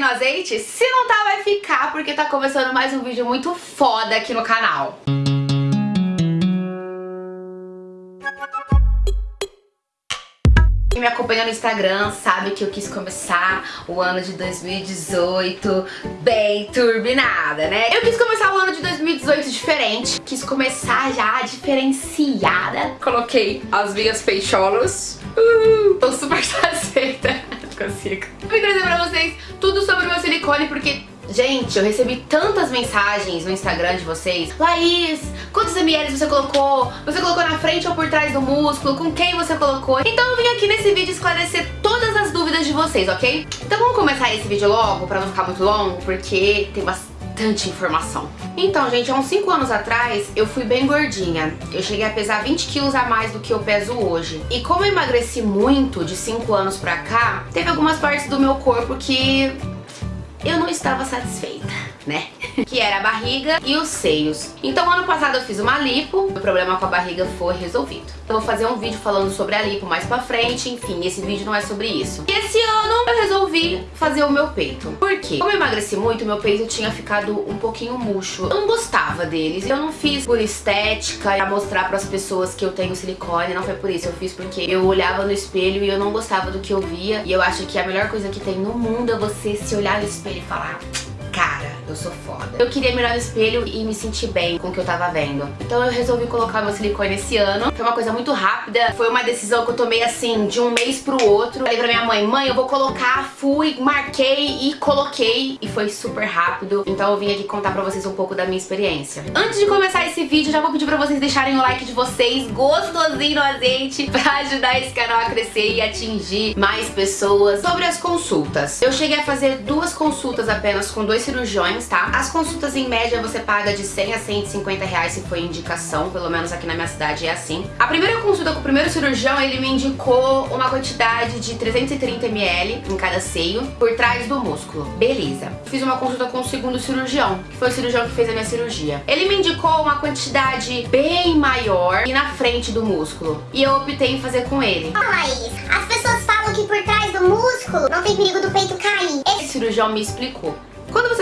no azeite? Se não tá, vai ficar, porque tá começando mais um vídeo muito foda aqui no canal. Quem me acompanha no Instagram sabe que eu quis começar o ano de 2018 bem turbinada, né? Eu quis começar o ano de 2018 diferente, quis começar já diferenciada. Coloquei as minhas peixolas, uh, tô super satisfeita, não consigo. Eu trazer pra vocês tudo sobre o meu silicone porque Gente, eu recebi tantas mensagens no Instagram de vocês. Laís, quantos ml você colocou? Você colocou na frente ou por trás do músculo? Com quem você colocou? Então eu vim aqui nesse vídeo esclarecer todas as dúvidas de vocês, ok? Então vamos começar esse vídeo logo, pra não ficar muito longo, porque tem bastante informação. Então, gente, há uns 5 anos atrás, eu fui bem gordinha. Eu cheguei a pesar 20 quilos a mais do que eu peso hoje. E como eu emagreci muito de 5 anos pra cá, teve algumas partes do meu corpo que eu não estava satisfeita, né? que era a barriga e os seios. Então ano passado eu fiz uma lipo, o problema com a barriga foi resolvido. Eu vou fazer um vídeo falando sobre a lipo mais pra frente, enfim, esse vídeo não é sobre isso. E esse ano eu resolvi fazer o meu peito. Por quê? Como eu emagreci muito, meu peito tinha ficado um pouquinho murcho. Eu não gostava deles. Eu não fiz por estética, pra mostrar pras pessoas que eu tenho silicone, não foi por isso. Eu fiz porque eu olhava no espelho e eu não gostava do que eu via. E eu acho que a melhor coisa que tem no mundo é você se olhar no espelho e falar eu sou foda. Eu queria mirar no espelho e me sentir bem com o que eu tava vendo. Então eu resolvi colocar meu silicone esse ano. Foi uma coisa muito rápida, foi uma decisão que eu tomei assim, de um mês pro outro. Falei pra minha mãe, mãe, eu vou colocar, fui, marquei e coloquei. E foi super rápido. Então eu vim aqui contar pra vocês um pouco da minha experiência. Antes de começar esse vídeo, já vou pedir pra vocês deixarem o like de vocês, gostosinho no azeite, pra ajudar esse canal a crescer e atingir mais pessoas. Sobre as consultas. Eu cheguei a fazer duas consultas apenas com dois cirurgiões, tá? As consultas em média você paga de 100 a 150 reais se for indicação, pelo menos aqui na minha cidade é assim. A primeira consulta com o primeiro cirurgião, ele me indicou uma quantidade de 330 ml em cada seio, por trás do músculo. Beleza. Fiz uma consulta com o segundo cirurgião, que foi o cirurgião que fez a minha cirurgia. Ele me indicou uma quantidade bem maior e na frente do músculo. E eu optei em fazer com ele. Ah, Laís, as pessoas falam que por trás do músculo não tem perigo do peito cair. Esse cirurgião me explicou.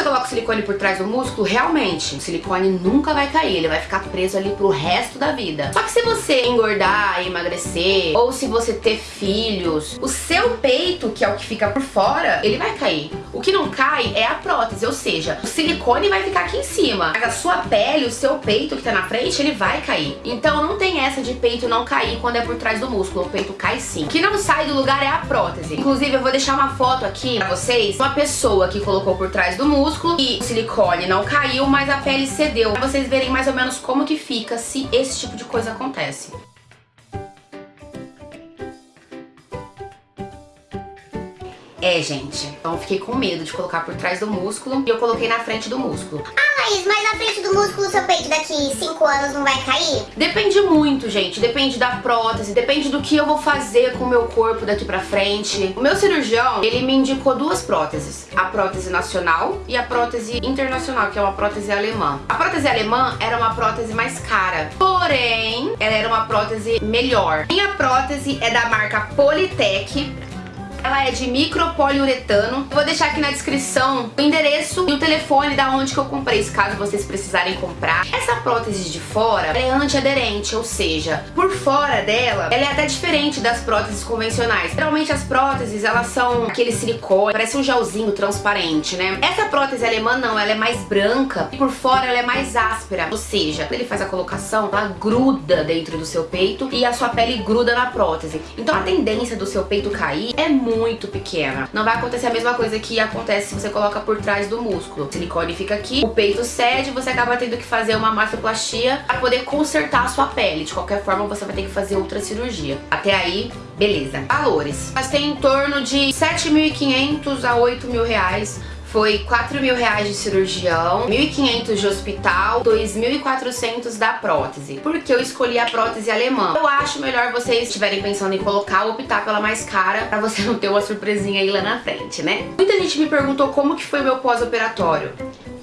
Você coloca o silicone por trás do músculo, realmente, o silicone nunca vai cair, ele vai ficar preso ali pro resto da vida. Só que se você engordar, emagrecer, ou se você ter filhos, o seu peito, que é o que fica por fora, ele vai cair. O que não cai é a prótese, ou seja, o silicone vai ficar aqui em cima, mas a sua pele, o seu peito que tá na frente, ele vai cair. Então não tem essa de peito não cair quando é por trás do músculo, o peito cai sim. O que não sai do lugar é a prótese. Inclusive, eu vou deixar uma foto aqui pra vocês, uma pessoa que colocou por trás do músculo e o silicone não caiu, mas a pele cedeu. Pra vocês verem mais ou menos como que fica se esse tipo de coisa acontece. É, gente. Então fiquei com medo de colocar por trás do músculo e eu coloquei na frente do músculo. Ah, Laís, mas na frente do músculo seu peito daqui 5 anos não vai cair? Depende muito, gente. Depende da prótese, depende do que eu vou fazer com o meu corpo daqui pra frente. O meu cirurgião, ele me indicou duas próteses. A prótese nacional e a prótese internacional, que é uma prótese alemã. A prótese alemã era uma prótese mais cara, porém, ela era uma prótese melhor. Minha prótese é da marca Polytech, ela é de micropoliuretano. vou deixar aqui na descrição o endereço e o telefone da onde que eu comprei, caso vocês precisarem comprar. Essa prótese de fora é antiaderente, ou seja, por fora dela, ela é até diferente das próteses convencionais. Geralmente as próteses, elas são aquele silicone, parece um gelzinho transparente, né? Essa prótese alemã não, ela é mais branca e por fora ela é mais áspera. Ou seja, ele faz a colocação, ela gruda dentro do seu peito e a sua pele gruda na prótese. Então a tendência do seu peito cair é muito muito pequena. Não vai acontecer a mesma coisa que acontece se você coloca por trás do músculo. O silicone fica aqui, o peito cede, você acaba tendo que fazer uma mastoplastia para poder consertar a sua pele. De qualquer forma, você vai ter que fazer outra cirurgia. Até aí, beleza. Valores. Mas tem em torno de 7.500 a 8 mil reais foi 4 mil reais de cirurgião, 1.500 de hospital, 2.400 da prótese. Por que eu escolhi a prótese alemã? Eu acho melhor vocês estiverem pensando em colocar ou optar pela mais cara pra você não ter uma surpresinha aí lá na frente, né? Muita gente me perguntou como que foi o meu pós-operatório.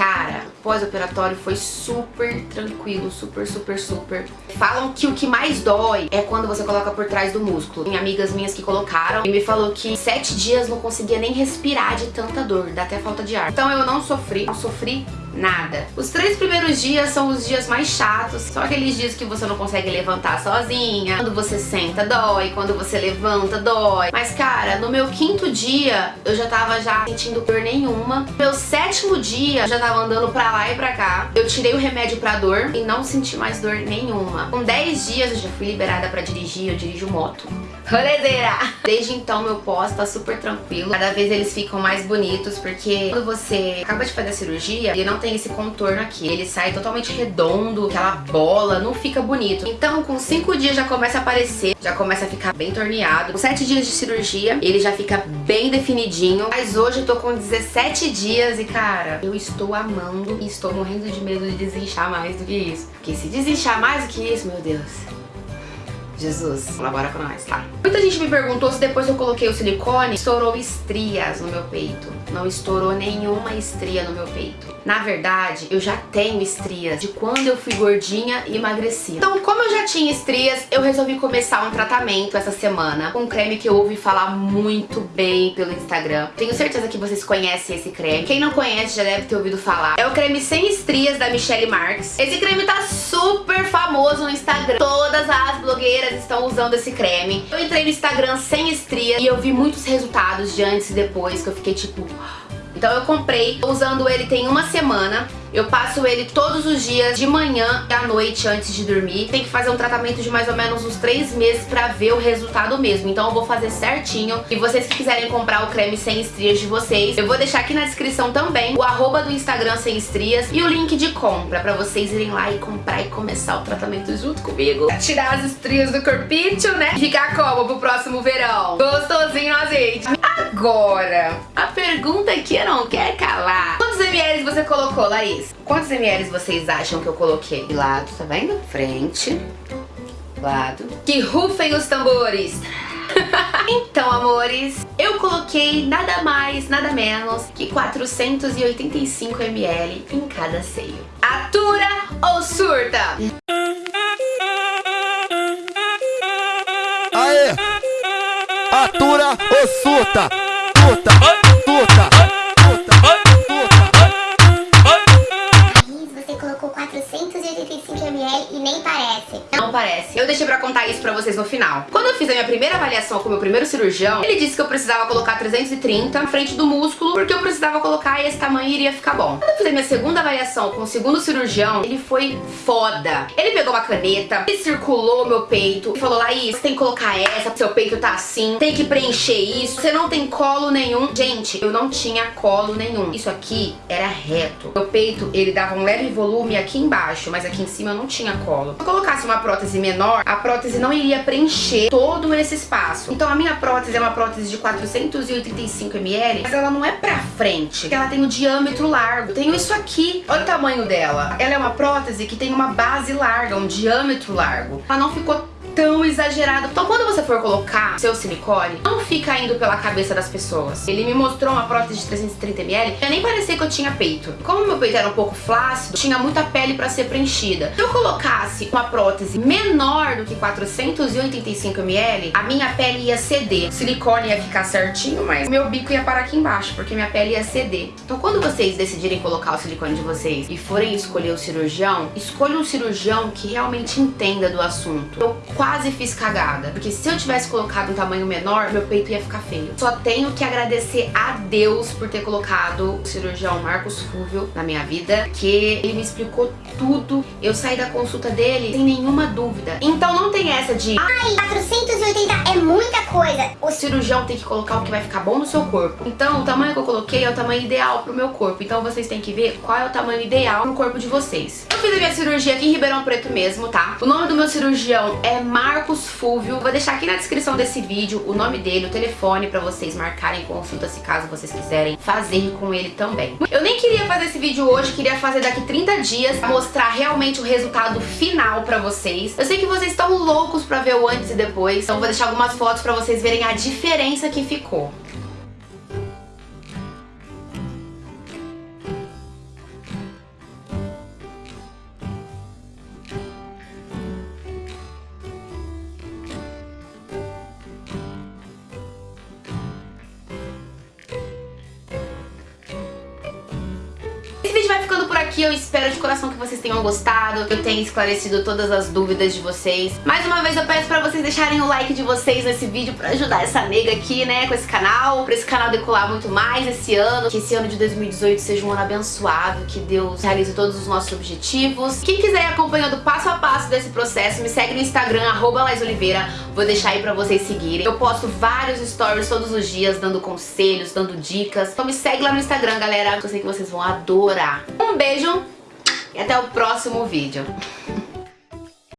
Cara, pós-operatório foi super tranquilo, super, super, super. Falam que o que mais dói é quando você coloca por trás do músculo. Tem amigas minhas que colocaram e me falou que sete dias não conseguia nem respirar de tanta dor, dá até falta de ar. Então eu não sofri, não sofri nada. Os três primeiros dias são os dias mais chatos, são aqueles dias que você não consegue levantar sozinha, quando você senta dói, quando você levanta dói. Mas cara, no meu quinto dia eu já tava já sentindo dor nenhuma. No meu sétimo dia eu já tava andando pra lá e pra cá. Eu tirei o remédio pra dor e não senti mais dor nenhuma. Com 10 dias eu já fui liberada pra dirigir, eu dirijo moto. Rolezeira! Desde então meu pós tá super tranquilo. Cada vez eles ficam mais bonitos porque quando você acaba de fazer a cirurgia, ele não tem esse contorno aqui. Ele sai totalmente redondo, aquela bola, não fica bonito. Então com 5 dias já começa a aparecer, já começa a ficar bem torneado. Com 7 dias de cirurgia, ele já fica bem definidinho. Mas hoje eu tô com 17 dias e cara, eu estou amando e estou morrendo de medo de desinchar mais do que isso. Porque se desinchar mais do que isso, meu Deus... Jesus, colabora com nós, tá? Muita gente me perguntou se depois eu coloquei o silicone, estourou estrias no meu peito. Não estourou nenhuma estria no meu peito. Na verdade, eu já tenho estrias de quando eu fui gordinha e emagreci. Então, como eu já tinha estrias, eu resolvi começar um tratamento essa semana com um creme que eu ouvi falar muito bem pelo Instagram. Tenho certeza que vocês conhecem esse creme. Quem não conhece já deve ter ouvido falar. É o creme sem estrias da Michelle Marks. Esse creme tá super famoso no Instagram. Todas as blogueiras estão usando esse creme. Eu entrei no Instagram sem estrias e eu vi muitos resultados de antes e depois que eu fiquei tipo... Então eu comprei, usando ele tem uma semana eu passo ele todos os dias, de manhã e à noite, antes de dormir. Tem que fazer um tratamento de mais ou menos uns 3 meses pra ver o resultado mesmo. Então eu vou fazer certinho. E vocês que quiserem comprar o creme sem estrias de vocês, eu vou deixar aqui na descrição também o arroba do Instagram sem estrias e o link de compra pra vocês irem lá e comprar e começar o tratamento junto comigo. Tirar as estrias do corpício, né? E ficar como pro próximo verão? Gostosinho azeite. Agora, pergunta que eu não quero calar. Quantos ml você colocou, Laís? Quantos ml vocês acham que eu coloquei? De lado, tá vendo? Frente, lado. Que rufem os tambores! então, amores, eu coloquei nada mais, nada menos que 485 ml em cada seio. Atura ou surta? Aê! Atura ou surta? Surta! Surta! Não parece. Eu deixei pra contar isso pra vocês no final. Quando eu fiz a minha primeira avaliação com o meu primeiro cirurgião, ele disse que eu precisava colocar 330 na frente do músculo, porque eu precisava colocar e esse tamanho iria ficar bom. Quando eu fiz a minha segunda avaliação com o segundo cirurgião, ele foi foda. Ele pegou uma caneta, ele circulou meu peito e falou, Laís, você tem que colocar essa, seu peito tá assim, tem que preencher isso, você não tem colo nenhum. Gente, eu não tinha colo nenhum. Isso aqui era reto. Meu peito, ele dava um leve volume aqui embaixo, mas aqui em cima eu não tinha colo. Se eu colocasse uma prótese menor, a prótese não iria preencher todo esse espaço. Então a minha prótese é uma prótese de 485 ml, mas ela não é pra frente, ela tem um diâmetro largo. Tenho isso aqui, olha o tamanho dela. Ela é uma prótese que tem uma base larga, um diâmetro largo. Ela não ficou tão exagerado. Então quando você for colocar seu silicone, não fica indo pela cabeça das pessoas. Ele me mostrou uma prótese de 330ml, eu nem parecia que eu tinha peito. Como meu peito era um pouco flácido, tinha muita pele pra ser preenchida. Se eu colocasse uma prótese menor do que 485ml, a minha pele ia ceder. O silicone ia ficar certinho, mas meu bico ia parar aqui embaixo, porque minha pele ia ceder. Então quando vocês decidirem colocar o silicone de vocês e forem escolher o cirurgião, escolha um cirurgião que realmente entenda do assunto. Eu quase fiz cagada. Porque se eu tivesse colocado um tamanho menor, meu peito ia ficar feio. Só tenho que agradecer a Deus por ter colocado o cirurgião Marcos Fúvio na minha vida, que ele me explicou tudo. Eu saí da consulta dele sem nenhuma dúvida. Então não tem essa de... Ai, 480 é muita coisa. O cirurgião tem que colocar o que vai ficar bom no seu corpo. Então o tamanho que eu coloquei é o tamanho ideal pro meu corpo. Então vocês têm que ver qual é o tamanho ideal no corpo de vocês. Eu fiz a minha cirurgia aqui em Ribeirão Preto mesmo, tá? O nome do meu cirurgião é Marcos Fúvio. Vou deixar aqui na descrição desse vídeo o nome dele, o telefone pra vocês marcarem consulta se caso vocês quiserem fazer com ele também. Eu nem queria fazer esse vídeo hoje, queria fazer daqui 30 dias, mostrar realmente o resultado final pra vocês. Eu sei que vocês estão loucos pra ver o antes e depois, então vou deixar algumas fotos pra vocês verem a diferença que ficou. Aqui, eu espero de coração que vocês tenham gostado, que eu tenha esclarecido todas as dúvidas de vocês. Mais uma vez eu peço pra vocês deixarem o like de vocês nesse vídeo pra ajudar essa nega aqui, né, com esse canal, pra esse canal decolar muito mais esse ano, que esse ano de 2018 seja um ano abençoado, que Deus realize todos os nossos objetivos. Quem quiser ir acompanhando passo a passo desse processo, me segue no Instagram, arroba Oliveira, vou deixar aí pra vocês seguirem. Eu posto vários stories todos os dias, dando conselhos, dando dicas. Então me segue lá no Instagram, galera, eu sei que vocês vão adorar. Um beijo e até o próximo vídeo.